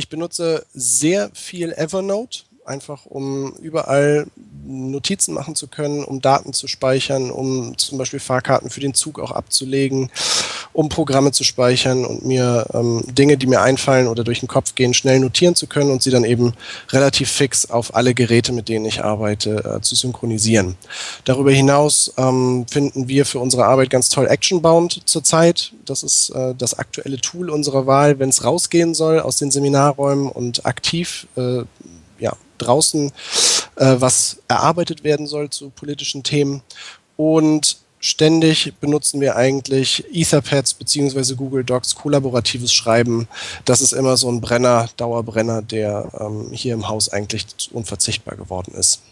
Ich benutze sehr viel Evernote einfach um überall Notizen machen zu können, um Daten zu speichern, um zum Beispiel Fahrkarten für den Zug auch abzulegen, um Programme zu speichern und mir ähm, Dinge, die mir einfallen oder durch den Kopf gehen, schnell notieren zu können und sie dann eben relativ fix auf alle Geräte, mit denen ich arbeite, äh, zu synchronisieren. Darüber hinaus ähm, finden wir für unsere Arbeit ganz toll Actionbound zurzeit. Das ist äh, das aktuelle Tool unserer Wahl, wenn es rausgehen soll aus den Seminarräumen und aktiv äh, ja, draußen äh, was erarbeitet werden soll zu politischen Themen. Und ständig benutzen wir eigentlich Etherpads bzw. Google Docs, kollaboratives Schreiben. Das ist immer so ein Brenner, Dauerbrenner, der ähm, hier im Haus eigentlich unverzichtbar geworden ist.